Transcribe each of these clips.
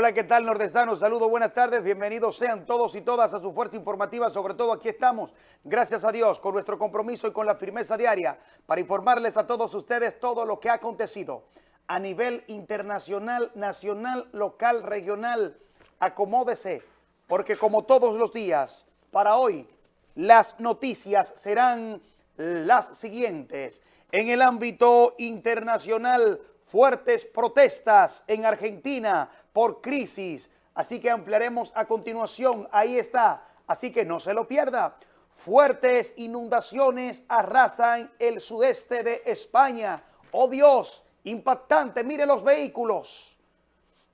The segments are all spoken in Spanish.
Hola, ¿qué tal, nordestanos? Saludos, buenas tardes, bienvenidos sean todos y todas a su fuerza informativa, sobre todo aquí estamos, gracias a Dios, con nuestro compromiso y con la firmeza diaria, para informarles a todos ustedes todo lo que ha acontecido a nivel internacional, nacional, local, regional. Acomódese, porque como todos los días, para hoy, las noticias serán las siguientes. En el ámbito internacional, fuertes protestas en Argentina por crisis. Así que ampliaremos a continuación. Ahí está. Así que no se lo pierda. Fuertes inundaciones arrasan el sudeste de España. ¡Oh Dios! Impactante. Mire los vehículos.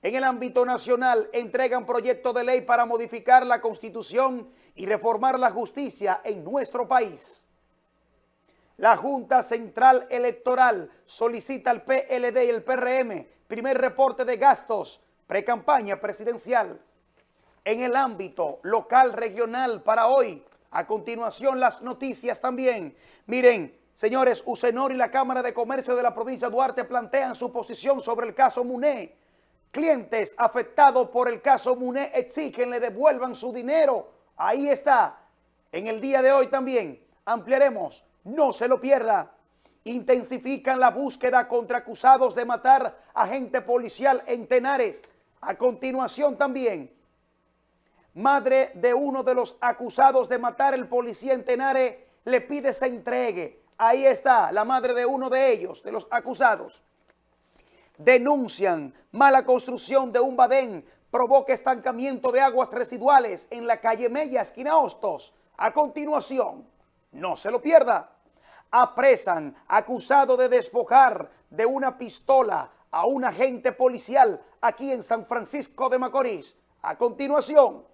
En el ámbito nacional entregan proyecto de ley para modificar la Constitución y reformar la justicia en nuestro país. La Junta Central Electoral solicita al PLD y el PRM primer reporte de gastos pre-campaña presidencial. En el ámbito local regional para hoy, a continuación las noticias también. Miren, señores, Usenor y la Cámara de Comercio de la provincia de Duarte plantean su posición sobre el caso Muné. Clientes afectados por el caso Muné exigen le devuelvan su dinero. Ahí está. En el día de hoy también ampliaremos no se lo pierda. Intensifican la búsqueda contra acusados de matar agente policial en Tenares. A continuación también, madre de uno de los acusados de matar el policía en Tenares le pide se entregue. Ahí está la madre de uno de ellos, de los acusados. Denuncian mala construcción de un badén provoca estancamiento de aguas residuales en la calle Mella, esquina Hostos. A continuación, no se lo pierda apresan acusado de despojar de una pistola a un agente policial aquí en San Francisco de Macorís. A continuación,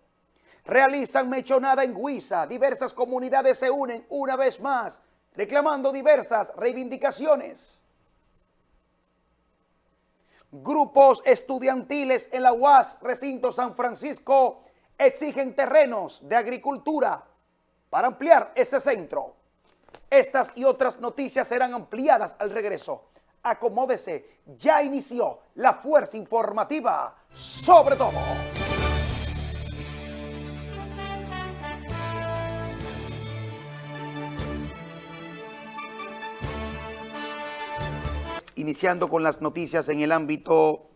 realizan mechonada en Huiza. Diversas comunidades se unen una vez más, reclamando diversas reivindicaciones. Grupos estudiantiles en la UAS, recinto San Francisco, exigen terrenos de agricultura para ampliar ese centro. Estas y otras noticias serán ampliadas al regreso. Acomódese, ya inició la fuerza informativa sobre todo. Iniciando con las noticias en el ámbito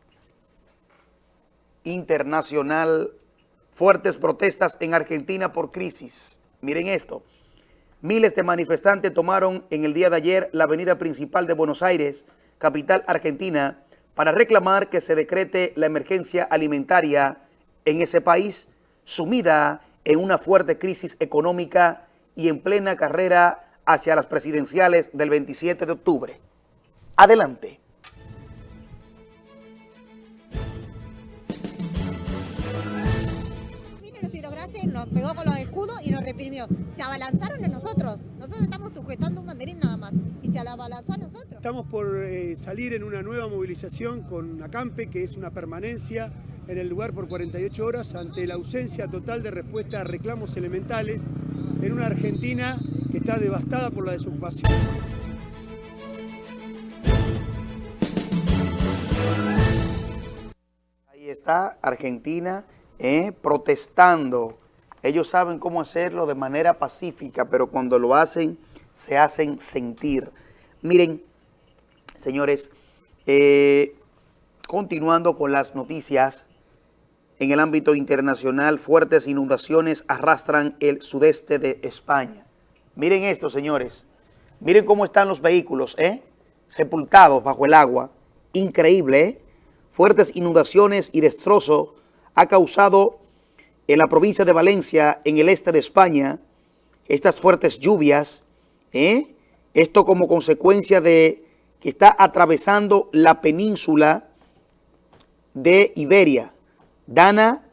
internacional, fuertes protestas en Argentina por crisis. Miren esto. Miles de manifestantes tomaron en el día de ayer la avenida principal de Buenos Aires, capital argentina, para reclamar que se decrete la emergencia alimentaria en ese país, sumida en una fuerte crisis económica y en plena carrera hacia las presidenciales del 27 de octubre. Adelante. nos pegó con los escudos y nos reprimió. Se abalanzaron a nosotros. Nosotros estamos sujetando un nada más. Y se abalanzó a nosotros. Estamos por eh, salir en una nueva movilización con Acampe, que es una permanencia en el lugar por 48 horas ante la ausencia total de respuesta a reclamos elementales en una Argentina que está devastada por la desocupación. Ahí está Argentina eh, protestando ellos saben cómo hacerlo de manera pacífica, pero cuando lo hacen, se hacen sentir. Miren, señores, eh, continuando con las noticias, en el ámbito internacional, fuertes inundaciones arrastran el sudeste de España. Miren esto, señores. Miren cómo están los vehículos, ¿eh? Sepultados bajo el agua. Increíble, ¿eh? Fuertes inundaciones y destrozos ha causado en la provincia de Valencia, en el este de España, estas fuertes lluvias, ¿eh? esto como consecuencia de está atravesando la península de Iberia. Dana,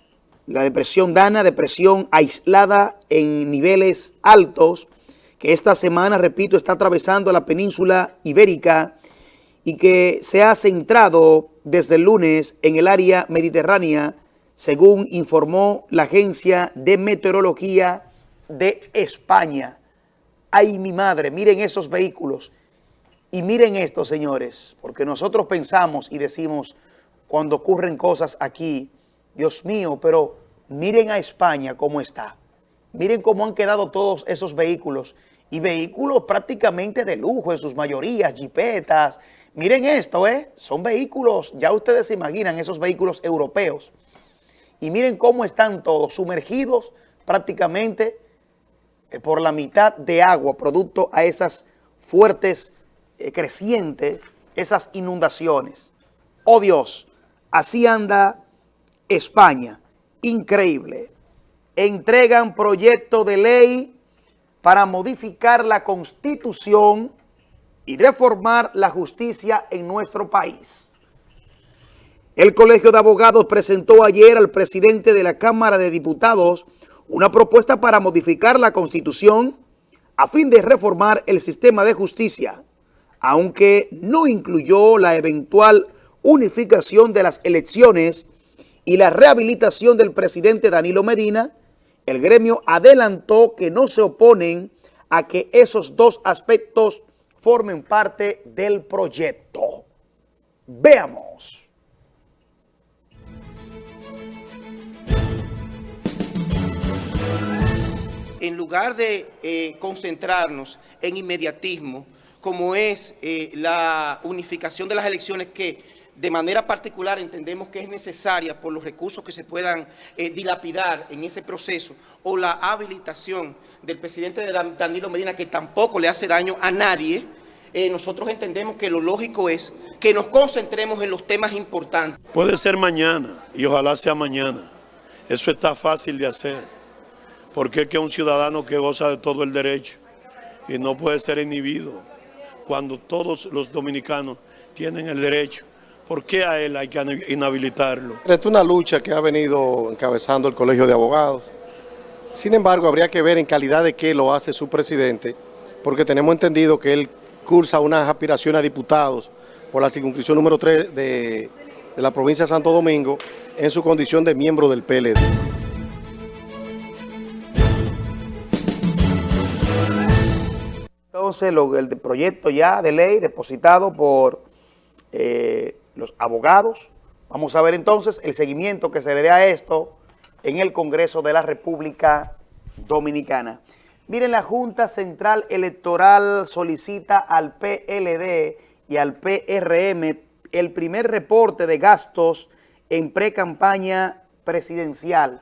la depresión Dana, depresión aislada en niveles altos, que esta semana, repito, está atravesando la península ibérica y que se ha centrado desde el lunes en el área mediterránea según informó la Agencia de Meteorología de España. Ay, mi madre, miren esos vehículos. Y miren esto, señores, porque nosotros pensamos y decimos, cuando ocurren cosas aquí, Dios mío, pero miren a España cómo está. Miren cómo han quedado todos esos vehículos y vehículos prácticamente de lujo en sus mayorías, jipetas. Miren esto, ¿eh? Son vehículos, ya ustedes se imaginan esos vehículos europeos. Y miren cómo están todos sumergidos prácticamente eh, por la mitad de agua, producto a esas fuertes, eh, crecientes, esas inundaciones. Oh Dios, así anda España, increíble. Entregan proyecto de ley para modificar la Constitución y reformar la justicia en nuestro país. El Colegio de Abogados presentó ayer al presidente de la Cámara de Diputados una propuesta para modificar la Constitución a fin de reformar el sistema de justicia, aunque no incluyó la eventual unificación de las elecciones y la rehabilitación del presidente Danilo Medina, el gremio adelantó que no se oponen a que esos dos aspectos formen parte del proyecto. Veamos. En lugar de eh, concentrarnos en inmediatismo, como es eh, la unificación de las elecciones que de manera particular entendemos que es necesaria por los recursos que se puedan eh, dilapidar en ese proceso o la habilitación del presidente de Danilo Medina que tampoco le hace daño a nadie, eh, nosotros entendemos que lo lógico es que nos concentremos en los temas importantes. Puede ser mañana y ojalá sea mañana. Eso está fácil de hacer porque es que un ciudadano que goza de todo el derecho y no puede ser inhibido cuando todos los dominicanos tienen el derecho ¿Por qué a él hay que inhabilitarlo? Es una lucha que ha venido encabezando el Colegio de Abogados. Sin embargo, habría que ver en calidad de qué lo hace su presidente, porque tenemos entendido que él cursa unas aspiraciones a diputados por la circunscripción número 3 de, de la provincia de Santo Domingo en su condición de miembro del PLD. El proyecto ya de ley depositado por eh, los abogados. Vamos a ver entonces el seguimiento que se le dé a esto en el Congreso de la República Dominicana. Miren, la Junta Central Electoral solicita al PLD y al PRM el primer reporte de gastos en pre-campaña presidencial.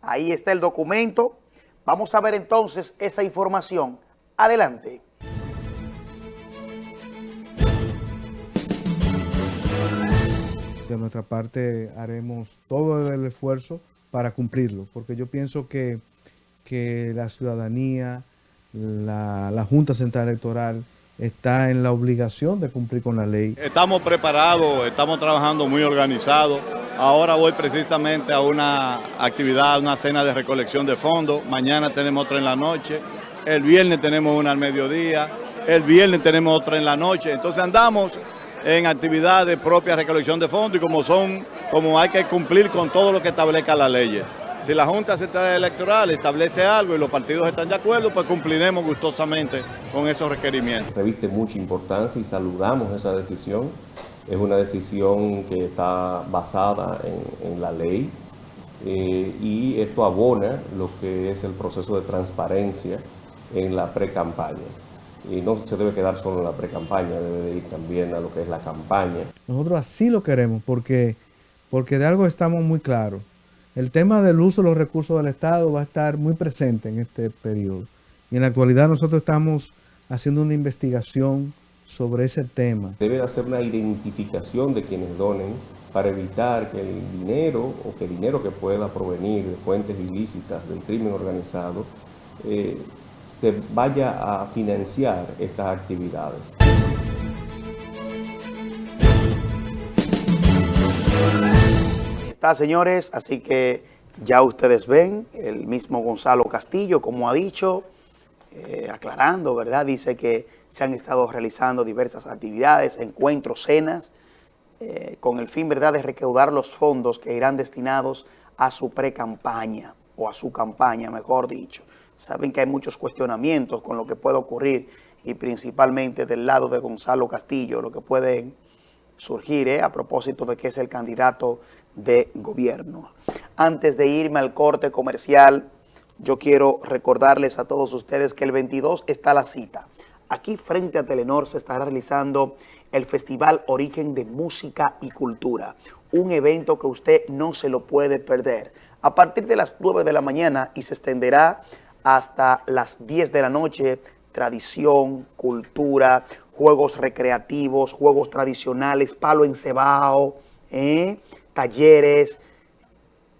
Ahí está el documento. Vamos a ver entonces esa información. Adelante. De nuestra parte haremos todo el esfuerzo para cumplirlo, porque yo pienso que, que la ciudadanía, la, la, Junta Central Electoral está en la obligación de cumplir con la ley. Estamos preparados, estamos trabajando muy organizados. Ahora voy precisamente a una actividad, una cena de recolección de fondos. Mañana tenemos otra en la noche. El viernes tenemos una al mediodía. El viernes tenemos otra en la noche. Entonces andamos en actividades propias de recolección de fondos y como son, como hay que cumplir con todo lo que establezca la ley. Si la Junta Central Electoral establece algo y los partidos están de acuerdo, pues cumpliremos gustosamente con esos requerimientos. Reviste mucha importancia y saludamos esa decisión. Es una decisión que está basada en, la ley eh, y esto abona lo que es el proceso de transparencia en la pre-campaña y no se debe quedar solo en la pre-campaña, debe ir también a lo que es la campaña. Nosotros así lo queremos porque, porque de algo estamos muy claros. El tema del uso de los recursos del Estado va a estar muy presente en este periodo. Y en la actualidad nosotros estamos haciendo una investigación sobre ese tema. Debe hacer una identificación de quienes donen para evitar que el dinero o que el dinero que pueda provenir de fuentes ilícitas del crimen organizado eh, se vaya a financiar estas actividades. Está, señores, así que ya ustedes ven, el mismo Gonzalo Castillo, como ha dicho, eh, aclarando, ¿verdad? Dice que se han estado realizando diversas actividades, encuentros, cenas, eh, con el fin, ¿verdad?, de recaudar los fondos que irán destinados a su pre-campaña, o a su campaña, mejor dicho. Saben que hay muchos cuestionamientos con lo que puede ocurrir y principalmente del lado de Gonzalo Castillo, lo que pueden surgir ¿eh? a propósito de que es el candidato de gobierno. Antes de irme al corte comercial, yo quiero recordarles a todos ustedes que el 22 está la cita. Aquí frente a Telenor se estará realizando el Festival Origen de Música y Cultura, un evento que usted no se lo puede perder. A partir de las 9 de la mañana y se extenderá hasta las 10 de la noche, tradición, cultura, juegos recreativos, juegos tradicionales, palo encebado, ¿eh? talleres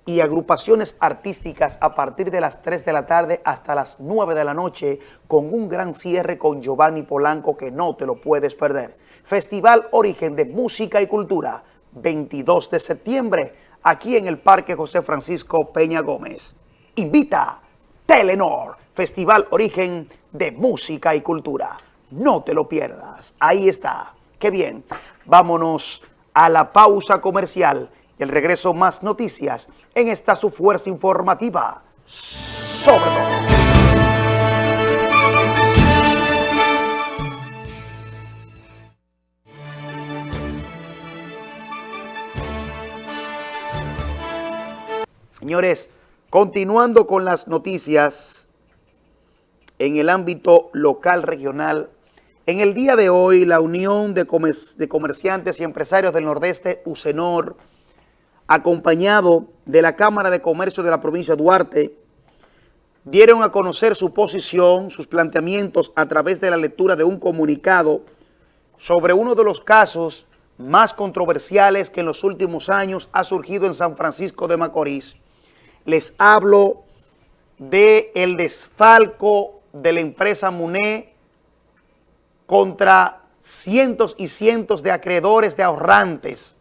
y agrupaciones artísticas a partir de las 3 de la tarde hasta las 9 de la noche con un gran cierre con Giovanni Polanco que no te lo puedes perder. Festival Origen de Música y Cultura, 22 de septiembre, aquí en el Parque José Francisco Peña Gómez. Invita Telenor, Festival Origen de Música y Cultura. No te lo pierdas. Ahí está. Qué bien. Vámonos a la pausa comercial el regreso más noticias en esta su fuerza informativa. Sobre todo. Señores, continuando con las noticias en el ámbito local regional, en el día de hoy la Unión de, Comerciantes y Empresarios del Nordeste, UCENOR, acompañado de la Cámara de Comercio de la provincia de Duarte, dieron a conocer su posición, sus planteamientos a través de la lectura de un comunicado sobre uno de los casos más controversiales que en los últimos años ha surgido en San Francisco de Macorís les hablo del el desfalco de la empresa MUNE contra cientos y cientos de acreedores de ahorrantes,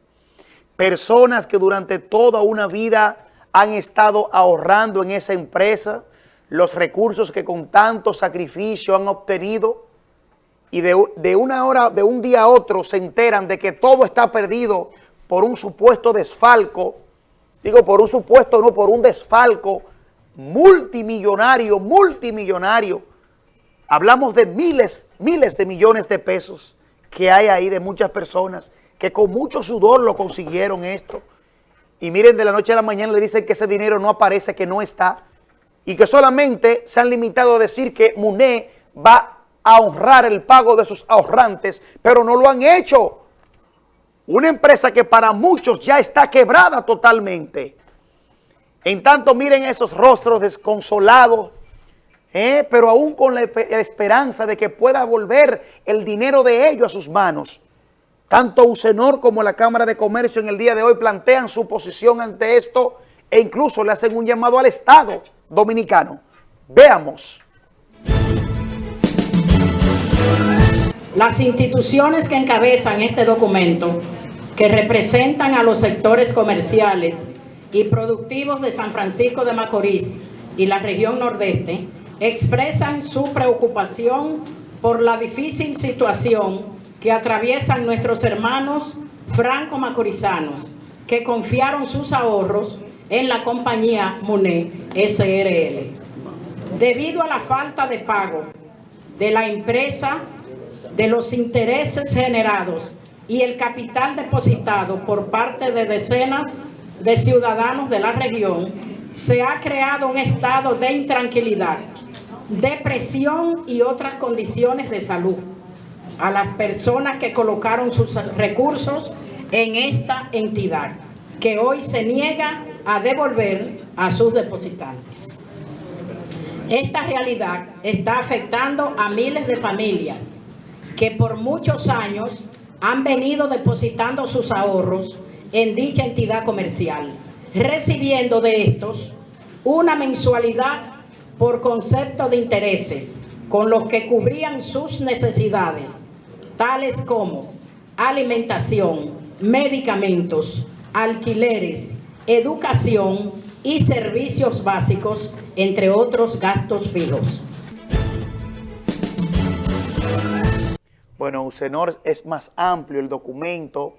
personas que durante toda una vida han estado ahorrando en esa empresa los recursos que con tanto sacrificio han obtenido y de, de, una hora, de un día a otro se enteran de que todo está perdido por un supuesto desfalco digo por un supuesto, no, por un desfalco multimillonario, multimillonario. Hablamos de miles, miles de millones de pesos que hay ahí de muchas personas que con mucho sudor lo consiguieron esto. Y miren, de la noche a la mañana le dicen que ese dinero no aparece, que no está. Y que solamente se han limitado a decir que MUNE va a honrar el pago de sus ahorrantes, pero no lo han hecho. Una empresa que para muchos ya está quebrada totalmente. En tanto, miren esos rostros desconsolados, ¿eh? pero aún con la, esperanza de que pueda volver el dinero de ellos a sus manos. Tanto Usenor como la Cámara de Comercio en el día de hoy plantean su posición ante esto e incluso le hacen un llamado al Estado dominicano. Veamos. Las instituciones que encabezan este documento, que representan a los sectores comerciales y productivos de San Francisco de Macorís y la región nordeste, expresan su preocupación por la difícil situación que atraviesan nuestros hermanos franco-macorizanos, que confiaron sus ahorros en la compañía MUNE SRL. Debido a la falta de pago de la empresa de los intereses generados y el capital depositado por parte de decenas de ciudadanos de la región, se ha creado un estado de intranquilidad, depresión y otras condiciones de salud a las personas que colocaron sus recursos en esta entidad, que hoy se niega a devolver a sus depositantes. Esta realidad está afectando a miles de familias que por muchos años han venido depositando sus ahorros en dicha entidad comercial, recibiendo de estos una mensualidad por concepto de intereses, con los que cubrían sus necesidades, tales como alimentación, medicamentos, alquileres, educación y servicios básicos, entre otros gastos fijos. Bueno, UCENOR es más amplio el documento.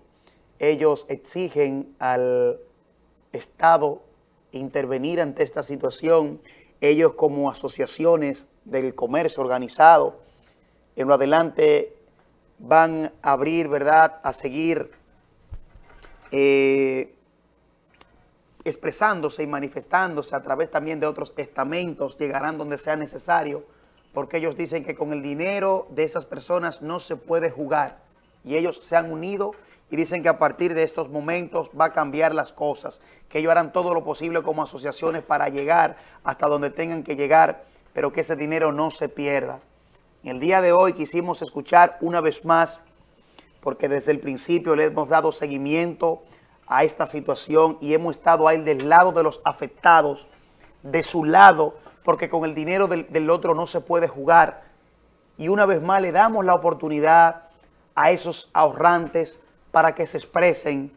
Ellos exigen al Estado intervenir ante esta situación. Ellos como asociaciones del comercio organizado, en lo adelante van a abrir, ¿verdad?, a seguir eh, expresándose y manifestándose a través también de otros estamentos, llegarán donde sea necesario, porque ellos dicen que con el dinero de esas personas no se puede jugar y ellos se han unido y dicen que a partir de estos momentos va a cambiar las cosas, que ellos harán todo lo posible como asociaciones para llegar hasta donde tengan que llegar, pero que ese dinero no se pierda. El día de hoy quisimos escuchar una vez más, porque desde el principio le hemos dado seguimiento a esta situación y hemos estado ahí del lado de los afectados, de su lado, porque con el dinero del, otro no se puede jugar. Y una vez más le damos la oportunidad a esos ahorrantes para que se expresen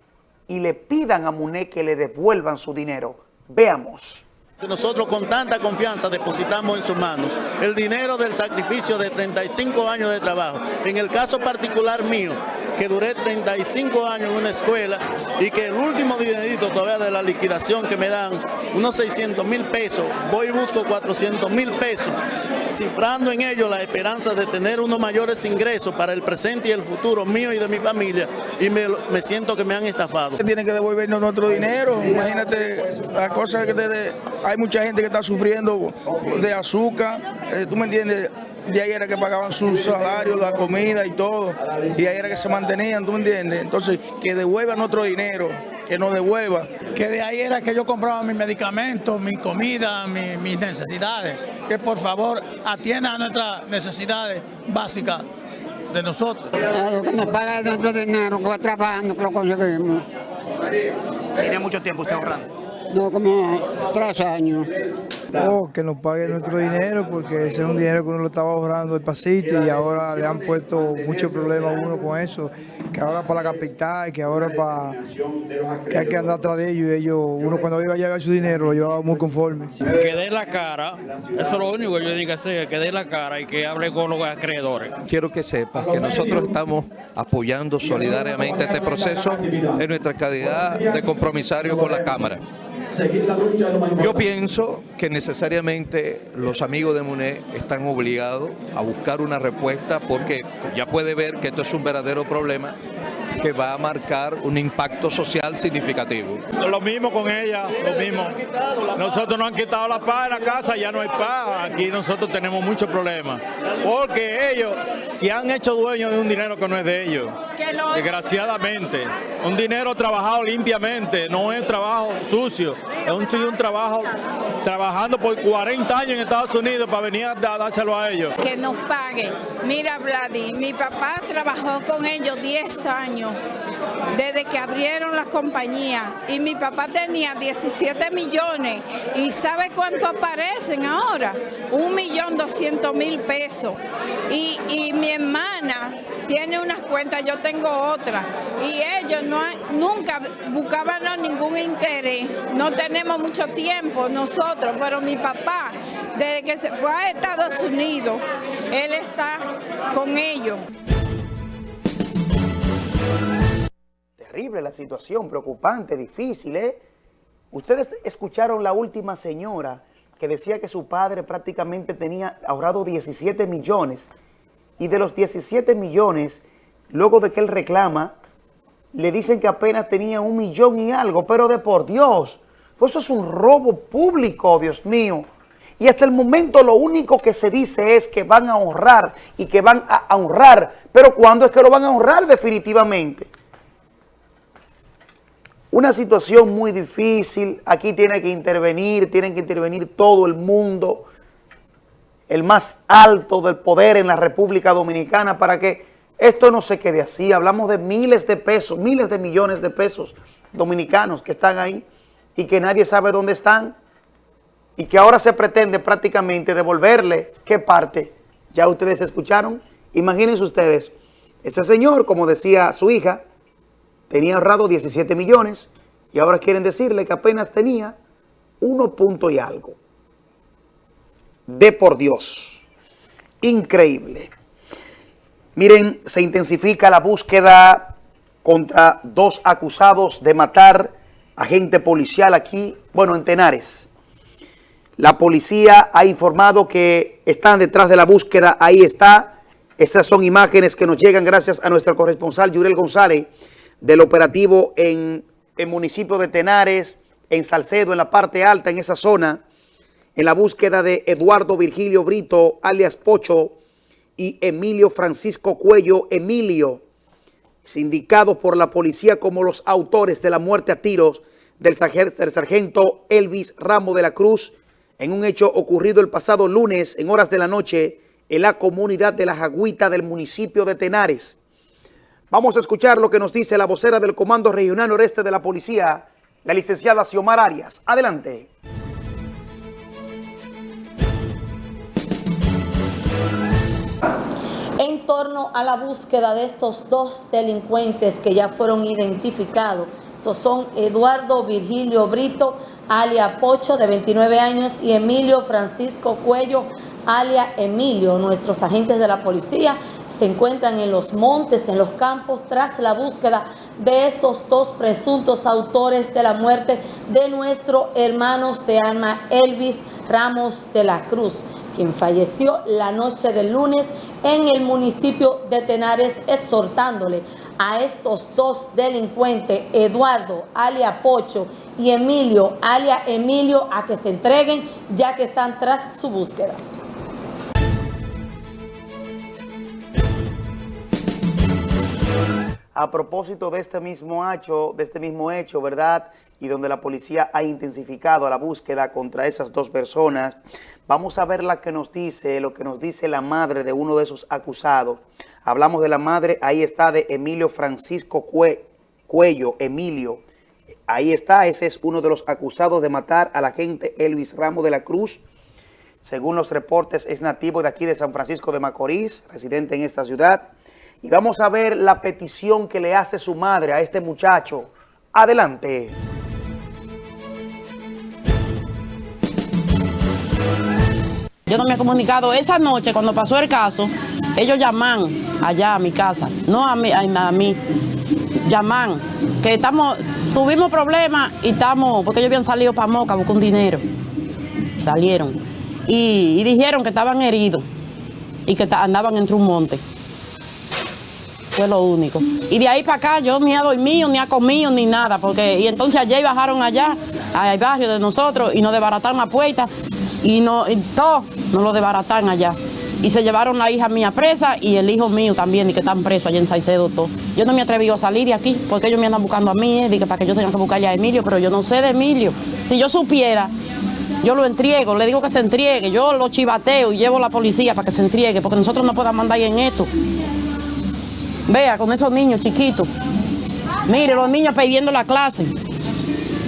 y le pidan a Muné que le devuelvan su dinero. Veamos. Nosotros con tanta confianza depositamos en sus manos el dinero del sacrificio de 35 años de trabajo. En el caso particular mío, que duré 35 años en una escuela y que el último dinerito todavía de la liquidación que me dan, unos 600 mil pesos, voy y busco 400 mil pesos, cifrando en ello la esperanza de tener unos mayores ingresos para el presente y el futuro mío y de mi familia y me, me siento que me han estafado. Tienen que devolvernos nuestro dinero, imagínate la cosa que te, hay mucha gente que está sufriendo de azúcar, eh, tú me entiendes, de ahí era que pagaban sus salarios, la comida y todo, y ahí era que se mantenían, ¿tú me entiendes? Entonces, que devuelva nuestro dinero, que nos devuelva. Que de ahí era que yo compraba mis medicamentos, mi comida, mi, mis necesidades, que por favor atienda a nuestras necesidades básicas de nosotros. Lo que nos paga nuestro dinero, que va trabajando, que lo conseguimos. ¿Tiene mucho tiempo usted ahorrando? No, como tres años. Oh, que nos pague nuestro dinero porque ese es un dinero que uno lo estaba ahorrando pasito y ahora le han puesto muchos problemas a uno con eso, que ahora para la capital, que ahora para que hay que andar atrás de ellos y ellos, uno cuando iba a llevar su dinero lo llevaba muy conforme. Que dé la cara, eso es lo único que yo digo que hacer, que dé la cara y que hable con los acreedores. Quiero que sepas que nosotros estamos apoyando solidariamente este proceso en nuestra calidad de compromisario con la Cámara. Yo pienso que necesariamente los amigos de MUNE están obligados a buscar una respuesta porque ya puede ver que esto es un verdadero problema que va a marcar un impacto social significativo. Lo mismo con ella, lo mismo. Nosotros nos han quitado la paz en la casa, ya no hay paz. Aquí nosotros tenemos muchos problemas. Porque ellos se han hecho dueños de un dinero que no es de ellos. Desgraciadamente. Un dinero trabajado limpiamente, no es trabajo sucio. Es un, un trabajo trabajando por 40 años en Estados Unidos para venir a dárselo a ellos. Que nos paguen. Mira, Vladi, mi papá trabajó con ellos 10 desde que abrieron las compañías. Y mi papá tenía 17 millones. Y ¿sabe cuánto aparecen ahora? Un millón doscientos mil pesos. Y, y, mi hermana tiene unas cuentas, yo tengo otras. Y ellos no nunca buscaban ningún interés, no tenemos mucho tiempo nosotros, pero mi papá desde que se fue a Estados Unidos, él está con ellos. Terrible la situación, preocupante, difícil, ¿eh? Ustedes escucharon la última señora que decía que su padre prácticamente tenía ahorrado 17 millones y de los 17 millones, luego de que él reclama, le dicen que apenas tenía un millón y algo, pero de por Dios, pues eso es un robo público, Dios mío. Y hasta el momento lo único que se dice es que van a ahorrar y que van a honrar, pero ¿cuándo es que lo van a honrar definitivamente? Una situación muy difícil, aquí tiene que intervenir, tienen que intervenir todo el mundo, el más alto del poder en la República Dominicana para que esto no se quede así. Hablamos de miles de pesos, miles de millones de pesos dominicanos que están ahí y que nadie sabe dónde están y que ahora se pretende prácticamente devolverle, ¿qué parte? Ya ustedes escucharon, imagínense ustedes, ese señor, como decía su hija, tenía ahorrado 17 millones y ahora quieren decirle que apenas tenía uno punto y algo. De por Dios. Increíble. Miren, se intensifica la búsqueda contra dos acusados de matar agente policial aquí, bueno, en Tenares. La policía ha informado que están detrás de la búsqueda, ahí está. Esas son imágenes que nos llegan gracias a nuestro corresponsal Yurel González del operativo en el municipio de Tenares, en Salcedo, en la parte alta, en esa zona, en la búsqueda de Eduardo Virgilio Brito, alias Pocho, y Emilio Francisco Cuello Emilio, sindicados por la policía como los autores de la muerte a tiros del sargento Elvis Ramos de la Cruz, en un hecho ocurrido el pasado lunes en horas de la noche en la comunidad de La Jagüita del municipio de Tenares. Vamos a escuchar lo que nos dice la vocera del Comando Regional Noreste de la Policía, la licenciada Xiomar Arias. Adelante. en torno a la búsqueda de estos dos delincuentes que ya fueron identificados. Estos son Eduardo Virgilio Brito, alia Pocho, de 29 años, y Emilio Francisco Cuello, alia Emilio. Nuestros agentes de la policía se encuentran en los montes, en los campos, tras la búsqueda de estos dos presuntos autores de la muerte de nuestro hermanos de alma Elvis Ramos de la Cruz quien falleció la noche del lunes en el municipio de Tenares, exhortándole a estos dos delincuentes, Eduardo, alia Pocho, y Emilio, alia Emilio, a que se entreguen ya que están tras su búsqueda. A propósito de este mismo hecho, de este mismo hecho, ¿verdad? Y donde la policía ha intensificado la búsqueda contra esas dos personas, Vamos a ver la que nos dice, lo que nos dice la madre de uno de esos acusados. Hablamos de la madre, ahí está, de Emilio Francisco Cuello, Emilio. Ahí está, ese es uno de los acusados de matar al agente Elvis Ramos de la Cruz. Según los reportes, es nativo de aquí de San Francisco de Macorís, residente en esta ciudad. Y vamos a ver la petición que le hace su madre a este muchacho. Adelante. Yo no me he comunicado. Esa noche, cuando pasó el caso, ellos llaman allá a mi casa, no a mí, a, mí. Llaman, que estamos, tuvimos problemas y estamos, porque ellos habían salido para Moca a buscar un dinero. Salieron. Y, dijeron que estaban heridos y que andaban entre un monte. Fue lo único. Y de ahí para acá yo ni he dormido, ni he comido, ni nada. porque Y entonces ayer bajaron allá, al barrio de nosotros, y nos desbarataron la puerta y, no, y todo nos lo desbaratan allá. Y se llevaron la hija mía presa y el hijo mío también, y que están presos allá en Saicedo todo. Yo no me atreví a salir de aquí porque ellos me andan buscando a mí, eh, para que yo tenga que buscarle a Emilio, pero yo no sé de Emilio. Si yo supiera, yo lo entrego, le digo que se entregue, yo lo chivateo y llevo a la policía para que se entregue, porque nosotros no podemos andar en esto. Vea, con esos niños chiquitos. Mire, los niños pidiendo la clase.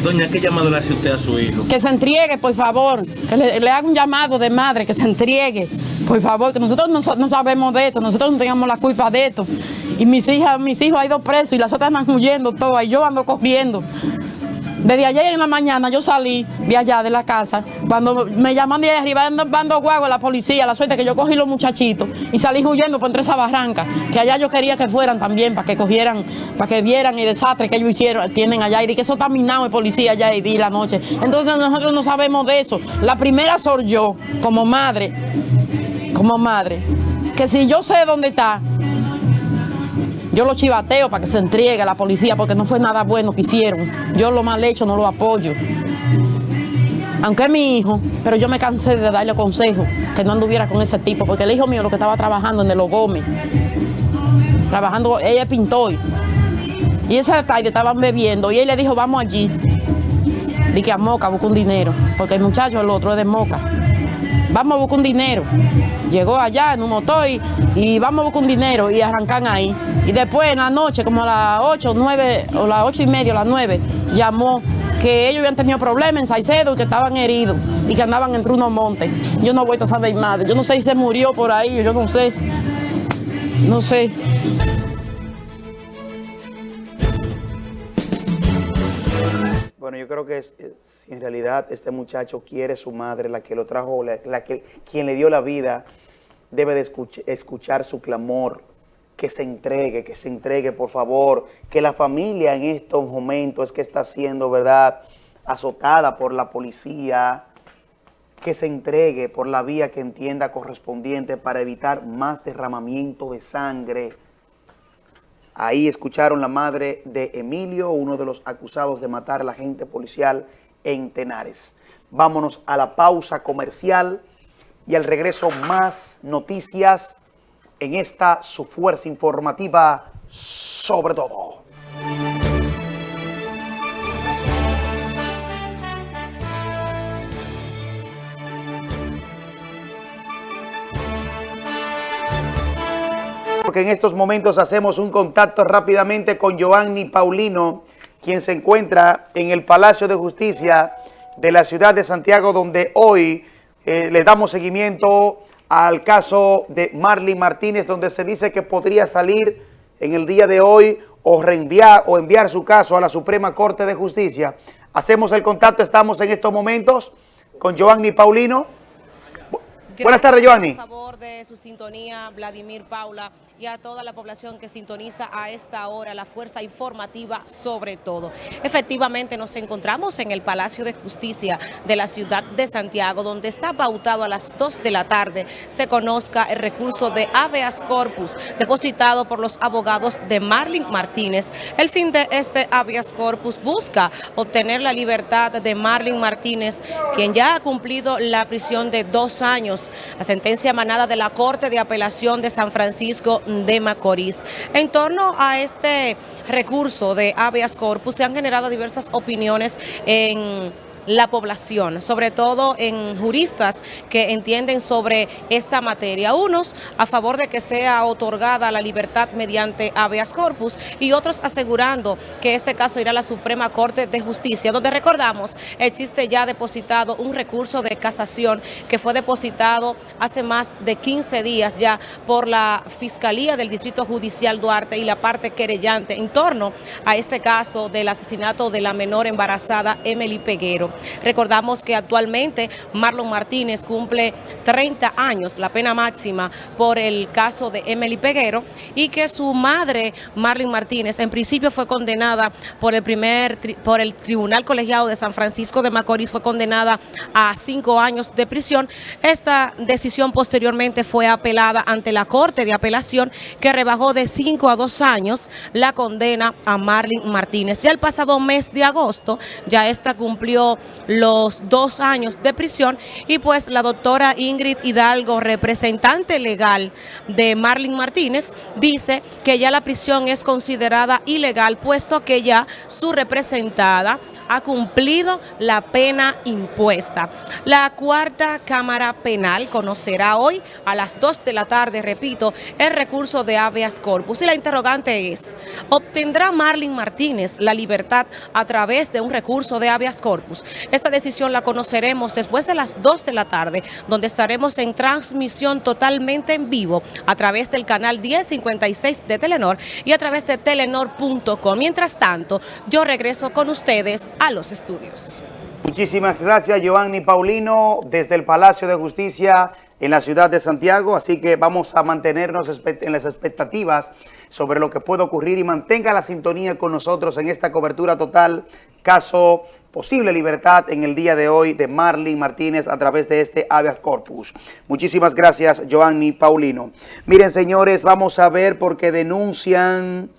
Doña, ¿qué llamado le hace usted a su hijo? Que se entregue, por favor. Que le, haga un llamado de madre, que se entregue. Por favor, que nosotros no, sabemos de esto, nosotros no tengamos la culpa de esto. Y mis hijas, mis hijos han ido presos y las otras están huyendo todas y yo ando corriendo. Desde ayer en la mañana yo salí de allá de la casa, cuando me llaman de arriba, dando guagua a la policía, la suerte que yo cogí los muchachitos y salí huyendo por entre esa barranca, que allá yo quería que fueran también, para que cogieran, para que vieran el desastre que ellos hicieron, tienen allá, y que eso está minado de policía allá y di la noche. Entonces nosotros no sabemos de eso. La primera soy yo, como madre, como madre, que si yo sé dónde está, yo lo chivateo para que se entregue a la policía porque no fue nada bueno que hicieron. Yo lo mal hecho no lo apoyo. Aunque mi hijo, pero yo me cansé de darle consejo que no anduviera con ese tipo, porque el hijo mío lo que estaba trabajando en el Gómez, trabajando, ella es pintor. Y esa tarde estaban bebiendo y él le dijo, vamos allí. Dije a Moca, busca un dinero, porque el muchacho, el otro es de Moca vamos a buscar un dinero. Llegó allá en un motor y, vamos a buscar un dinero y arrancan ahí. Y después en la noche, como a las 8, 9, o las 8 y media, a las 9, llamó que ellos habían tenido problemas en Saicedo que estaban heridos y que andaban entre unos montes. Yo no voy a saber madre. Yo no sé si se murió por ahí, yo no sé. No sé. Bueno, yo creo que es, si en realidad este muchacho quiere su madre, la que lo trajo, la, que, quien le dio la vida, debe de escuchar su clamor, que se entregue, que se entregue, por favor, que la familia en estos momentos que está siendo, ¿verdad?, azotada por la policía, que se entregue por la vía que entienda correspondiente para evitar más derramamiento de sangre. Ahí escucharon la madre de Emilio, uno de los acusados de matar a la agente policial en Tenares. Vámonos a la pausa comercial y al regreso más noticias en esta su fuerza informativa sobre todo. Porque en estos momentos hacemos un contacto rápidamente con Joanny Paulino, quien se encuentra en el Palacio de Justicia de la ciudad de Santiago, donde hoy eh, le damos seguimiento al caso de Marley Martínez, donde se dice que podría salir en el día de hoy o reenviar o enviar su caso a la Suprema Corte de Justicia. Hacemos el contacto, estamos en estos momentos con Giovanni Paulino. Buenas tardes, Giovanni. Por favor de su sintonía, Vladimir Paula a toda la población que sintoniza a esta hora la fuerza informativa sobre todo. Efectivamente nos encontramos en el Palacio de Justicia de la ciudad de Santiago, donde está pautado a las 2 de la tarde se conozca el recurso de habeas corpus depositado por los abogados de Marlin Martínez. El fin de este habeas corpus busca obtener la libertad de Marlin Martínez, quien ya ha cumplido la prisión de dos años. La sentencia emanada de la Corte de Apelación de San Francisco de Macorís. En torno a este recurso de habeas corpus se han generado diversas opiniones en la población, sobre todo en juristas que entienden sobre esta materia. Unos a favor de que sea otorgada la libertad mediante habeas corpus y otros asegurando que este caso irá a la Suprema Corte de Justicia, donde recordamos existe ya depositado un recurso de casación que fue depositado hace más de 15 días ya por la Fiscalía del Distrito Judicial Duarte y la parte querellante en torno a este caso del asesinato de la menor embarazada Emily Peguero. Recordamos que actualmente Marlon Martínez cumple 30 años, la pena máxima por el caso de Emily Peguero y que su madre, Marlon Martínez, en principio fue condenada por el primer por el Tribunal Colegiado de San Francisco de Macorís, fue condenada a cinco años de prisión. Esta decisión posteriormente fue apelada ante la Corte de Apelación que rebajó de cinco a dos años la condena a Marlon Martínez. Ya el pasado mes de agosto, ya esta cumplió los dos años de prisión. Y pues la doctora Ingrid Hidalgo, representante legal de Marlin Martínez, dice que ya la prisión es considerada ilegal puesto que ya su representada ha cumplido la pena impuesta. La cuarta Cámara Penal conocerá hoy a las 2 de la tarde, repito, el recurso de habeas corpus. Y la interrogante es, ¿obtendrá Marlin Martínez la libertad a través de un recurso de habeas corpus? Esta decisión la conoceremos después de las 2 de la tarde, donde estaremos en transmisión totalmente en vivo a través del canal 1056 de Telenor y a través de telenor.com. Mientras tanto, yo regreso con ustedes a los estudios. Muchísimas gracias, Giovanni Paulino, desde el Palacio de Justicia en la ciudad de Santiago, así que vamos a mantenernos en las expectativas sobre lo que puede ocurrir y mantenga la sintonía con nosotros en esta cobertura total, caso posible libertad en el día de hoy de Marlene Martínez a través de este habeas corpus. Muchísimas gracias, Giovanni Paulino. Miren, señores, vamos a ver porque denuncian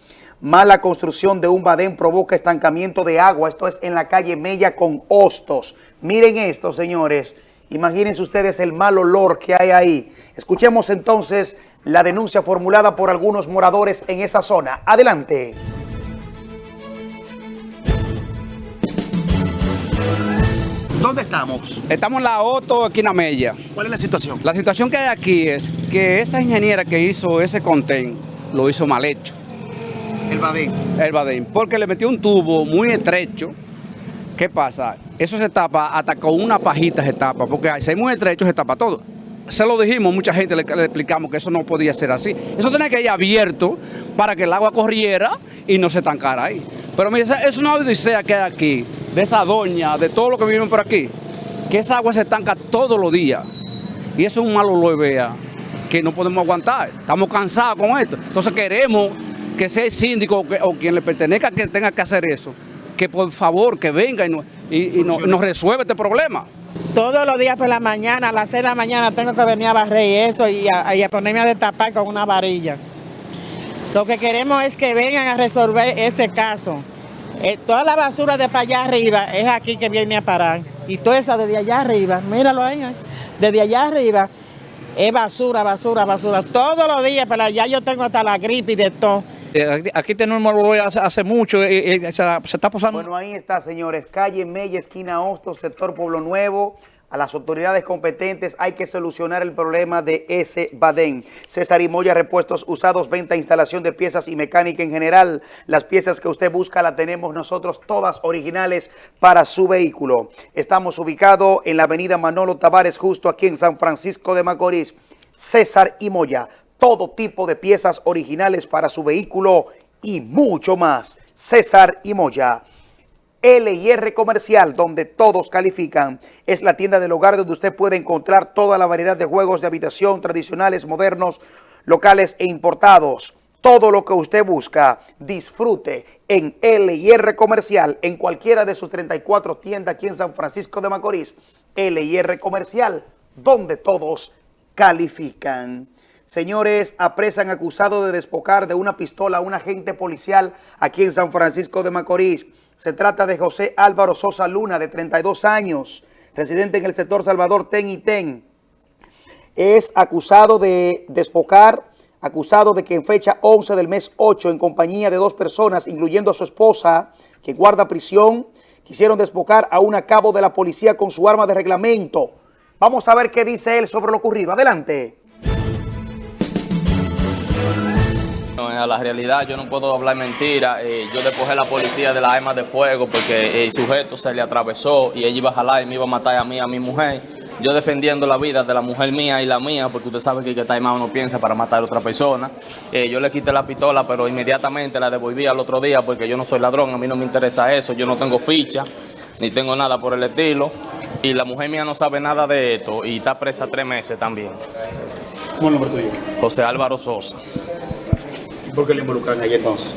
Mala construcción de un badén provoca estancamiento de agua. Esto es en la calle Mella con Hostos. Miren esto, señores. Imagínense ustedes el mal olor que hay ahí. Escuchemos entonces la denuncia formulada por algunos moradores en esa zona. Adelante. ¿Dónde estamos? Estamos en la Otto, aquí en la Mella. ¿Cuál es la situación? La situación que hay aquí es que esa ingeniera que hizo ese contén lo hizo mal hecho. El badén. El badén, porque le metió un tubo muy estrecho. ¿Qué pasa? Eso se tapa hasta con una pajita se tapa, porque si es muy estrecho se tapa todo. Se lo dijimos, mucha gente le, explicamos que eso no podía ser así. Eso tenía que ir abierto para que el agua corriera y no se estancara ahí. Pero mire, es una odisea que hay aquí, de esa doña, de todo lo que vivimos por aquí, que esa agua se estanca todos los días. Y eso es un malo lo vea que no podemos aguantar. Estamos cansados con esto. Entonces queremos que sea el síndico o, quien le pertenezca que tenga que hacer eso, que por favor que venga y, nos resuelva este problema. Todos los días por la mañana, a las 6 de la mañana tengo que venir a barrer eso y a, ponerme a destapar con una varilla. Lo que queremos es que vengan a resolver ese caso. Eh, toda la basura de para allá arriba es aquí que viene a parar. Y toda esa desde allá arriba, míralo ahí, ahí. desde allá arriba es basura, basura, basura. Todos los días para allá yo tengo hasta la gripe y de todo. Eh, Aquí, tenemos hace, hace mucho, eh, eh, se, está pasando. Bueno, ahí está, señores. Calle Mella, esquina Hostos, sector Pueblo Nuevo. A las autoridades competentes hay que solucionar el problema de ese badén. César y Moya, repuestos usados, venta, instalación de piezas y mecánica en general. Las piezas que usted busca las tenemos nosotros todas originales para su vehículo. Estamos ubicados en la avenida Manolo Tavares, justo aquí en San Francisco de Macorís. César y Moya, todo tipo de piezas originales para su vehículo y mucho más. César y Moya. LIR Comercial, donde todos califican. Es la tienda del hogar donde usted puede encontrar toda la variedad de juegos de habitación tradicionales, modernos, locales e importados. Todo lo que usted busca, disfrute en LIR Comercial, en cualquiera de sus 34 tiendas aquí en San Francisco de Macorís. LIR Comercial, donde todos califican. Señores, apresan acusado de despojar de una pistola a un agente policial aquí en San Francisco de Macorís. Se trata de José Álvaro Sosa Luna, de 32 años, residente en el sector Salvador Ten y Ten. Es acusado de despojar, acusado de que en fecha 11 del mes 8, en compañía de dos personas, incluyendo a su esposa, que guarda prisión, quisieron despojar a un cabo de la policía con su arma de reglamento. Vamos a ver qué dice él sobre lo ocurrido. Adelante. A la realidad yo no puedo hablar mentira. Eh, yo despojé a la policía de las armas de fuego porque el sujeto se le atravesó y ella iba a jalar y me iba a matar a mí, a mi mujer. Yo defendiendo la vida de la mujer mía y la mía, porque usted sabe que el que está armado no piensa para matar a otra persona. Eh, yo le quité la pistola, pero inmediatamente la devolví al otro día porque yo no soy ladrón, a mí no me interesa eso, yo no tengo ficha, ni tengo nada por el estilo. Y la mujer mía no sabe nada de esto y está presa tres meses también. ¿Cómo es el nombre tuyo? José Álvaro Sosa. ¿Por qué le involucran ahí entonces?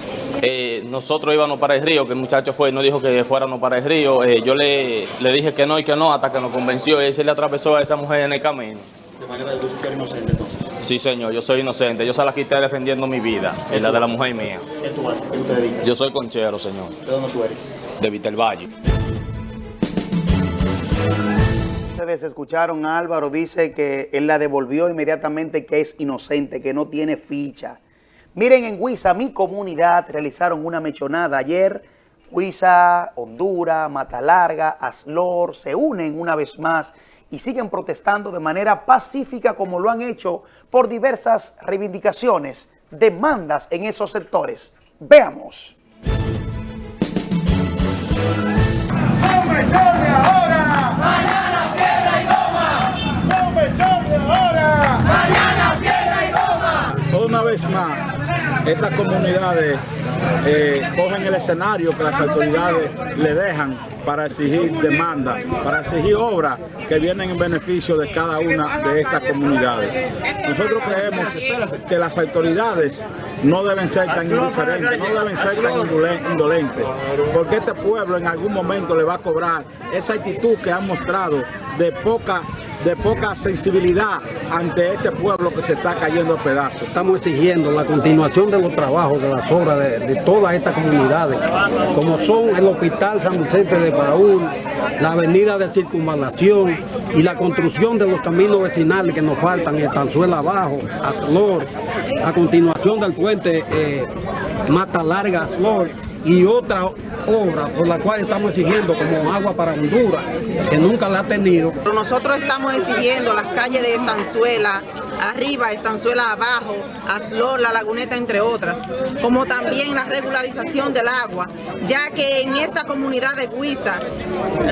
Eh, nosotros íbamos para el río, que el muchacho fue y nos dijo que fuéramos para el río. Eh, yo le, le dije que no y que no hasta que nos convenció y él se le atravesó a esa mujer en el camino. De manera de que eres inocente entonces. Sí, señor, yo soy inocente. Yo se la quité defendiendo mi vida, y la de la mujer mía. ¿Qué tú haces? ¿Qué tú te dedicas? Yo soy conchero, señor, ¿De dónde tú eres? de Vitelvalle. Ustedes escucharon a Álvaro, dice que él la devolvió inmediatamente, que es inocente, que no tiene ficha. Miren, en Huiza, mi comunidad, realizaron una mechonada ayer. Huiza, Honduras, Mata Larga, Aslor, se unen una vez más y siguen protestando de manera pacífica como lo han hecho por diversas reivindicaciones, demandas en esos sectores. Veamos. ahora! ¡Mañana piedra y goma! ¡Son mechones ahora! ¡Mañana piedra y goma! Una vez más, estas comunidades eh, cogen el escenario que las autoridades le dejan para exigir demandas, para exigir obras que vienen en beneficio de cada una de estas comunidades. Nosotros creemos que las autoridades no deben ser tan indiferentes, no deben ser tan indolen- indolentes, porque este pueblo en algún momento le va a cobrar esa actitud que han mostrado de poca de poca sensibilidad ante este pueblo que se está cayendo a pedazos. Estamos exigiendo la continuación de los trabajos, de las obras de, todas estas comunidades, como son el Hospital San Vicente de Paúl, la avenida de circunvalación y la construcción de los caminos vecinales que nos faltan, en Tanzuela Abajo, Aslor, a continuación del puente eh, Mata Larga Aslor y otra obra por la cual estamos exigiendo como agua para Honduras, que nunca la ha tenido. Pero nosotros estamos exigiendo las calles de Estanzuela, arriba, Estanzuela abajo, Aslor, La Laguneta, entre otras, como también la regularización del agua, ya que en esta comunidad de Huiza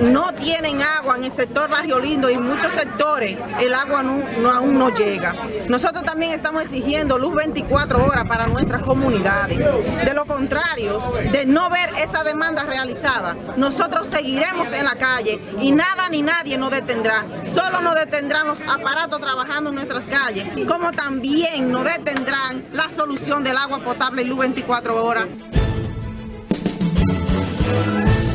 no tienen agua en el sector Barrio Lindo y en muchos sectores el agua no, aún no llega. Nosotros también estamos exigiendo luz 24 horas para nuestras comunidades. De lo contrario, de no ver esa demanda realizada, nosotros seguiremos en la calle y nada ni nadie nos detendrá. Solo nos detendrán los aparatos trabajando en nuestras calles, como también nos detendrán la solución del agua potable y luz 24 horas.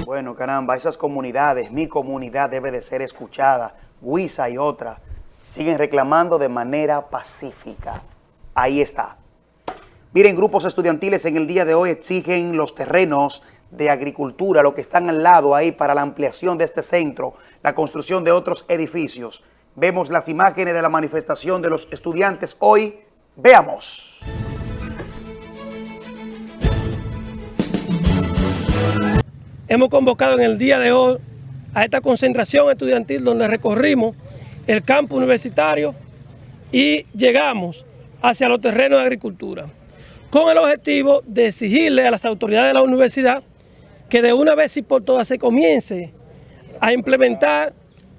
Bueno, caramba, esas comunidades, mi comunidad debe de ser escuchada, Huiza y otra, siguen reclamando de manera pacífica. Ahí está. Miren, grupos estudiantiles en el día de hoy exigen los terrenos de agricultura, lo que están al lado ahí para la ampliación de este centro, la construcción de otros edificios. Vemos las imágenes de la manifestación de los estudiantes hoy. Veamos. Hemos convocado en el día de hoy a esta concentración estudiantil donde recorrimos el campo universitario y llegamos hacia los terrenos de agricultura, con el objetivo de exigirle a las autoridades de la universidad que de una vez y por todas se comience a implementar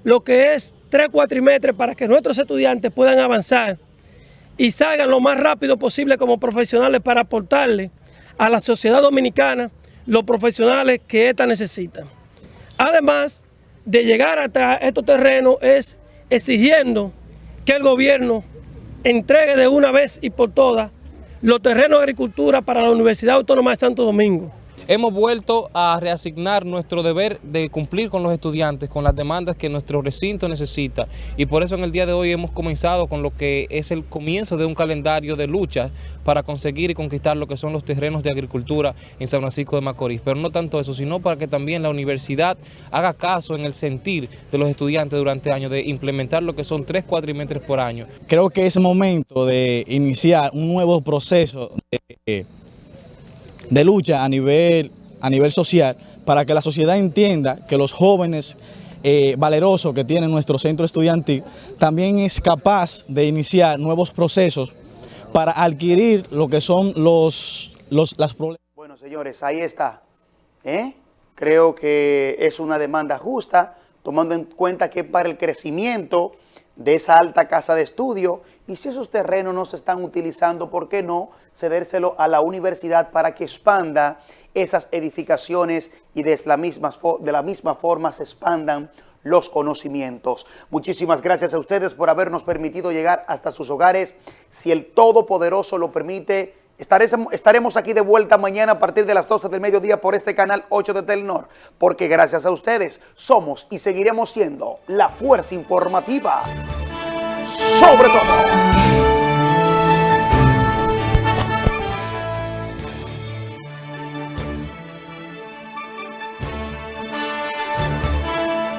lo que es tres cuatrimestres para que nuestros estudiantes puedan avanzar y salgan lo más rápido posible como profesionales para aportarle a la sociedad dominicana los profesionales que ésta necesita. Además de llegar hasta estos terrenos es exigiendo que el gobierno entregue de una vez y por todas los terrenos de agricultura para la Universidad Autónoma de Santo Domingo hemos vuelto a reasignar nuestro deber de cumplir con los estudiantes, con las demandas que nuestro recinto necesita y por eso en el día de hoy hemos comenzado con lo que es el comienzo de un calendario de lucha para conseguir y conquistar lo que son los terrenos de agricultura en San Francisco de Macorís, pero no tanto eso, sino para que también la universidad haga caso en el sentir de los estudiantes durante años de implementar lo que son tres cuatrimestres por año. Creo que es momento de iniciar un nuevo proceso de de lucha a nivel, a nivel social para que la sociedad entienda que los jóvenes eh, valerosos que tiene nuestro centro estudiantil también es capaz de iniciar nuevos procesos para adquirir lo que son los, los las problemas. Bueno, señores, ahí está. ¿eh? Creo que es una demanda justa, tomando en cuenta que para el crecimiento de esa alta casa de estudio y si esos terrenos no se están utilizando, ¿por qué no cedérselo a la universidad para que expanda esas edificaciones y de la misma, de la misma forma se expandan los conocimientos. Muchísimas gracias a ustedes por habernos permitido llegar hasta sus hogares. Si el Todopoderoso lo permite, estaremos aquí de vuelta mañana a partir de las 12 del mediodía por este canal 8 de Telenor, porque gracias a ustedes somos y seguiremos siendo la fuerza informativa sobre todo.